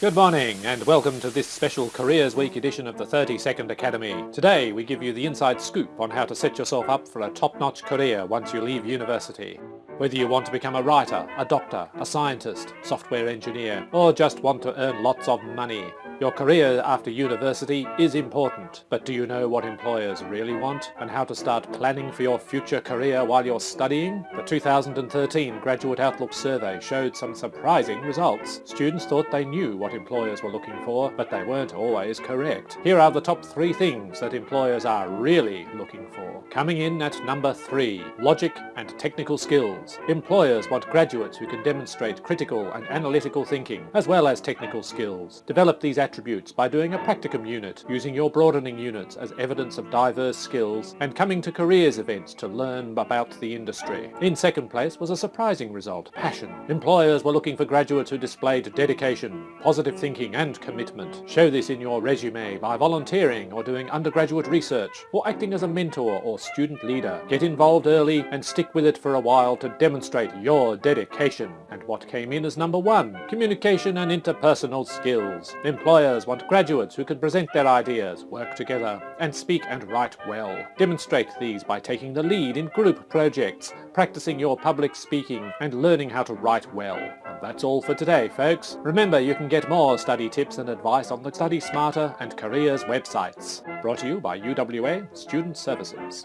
Good morning and welcome to this special Careers Week edition of the 30 Second Academy. Today we give you the inside scoop on how to set yourself up for a top-notch career once you leave university. Whether you want to become a writer, a doctor, a scientist, software engineer, or just want to earn lots of money, your career after university is important, but do you know what employers really want and how to start planning for your future career while you're studying? The 2013 Graduate Outlook Survey showed some surprising results. Students thought they knew what employers were looking for, but they weren't always correct. Here are the top three things that employers are really looking for. Coming in at number three, logic and technical skills. Employers want graduates who can demonstrate critical and analytical thinking, as well as technical skills. Develop these attributes by doing a practicum unit, using your broadening units as evidence of diverse skills, and coming to careers events to learn about the industry. In second place was a surprising result, passion. Employers were looking for graduates who displayed dedication, positive thinking and commitment. Show this in your resume by volunteering or doing undergraduate research, or acting as a mentor or student leader. Get involved early and stick with it for a while to demonstrate your dedication. And what came in as number one? Communication and interpersonal skills. Employers want graduates who can present their ideas, work together, and speak and write well. Demonstrate these by taking the lead in group projects, practicing your public speaking, and learning how to write well. And that's all for today, folks. Remember, you can get more study tips and advice on the Study Smarter and Careers websites. Brought to you by UWA Student Services.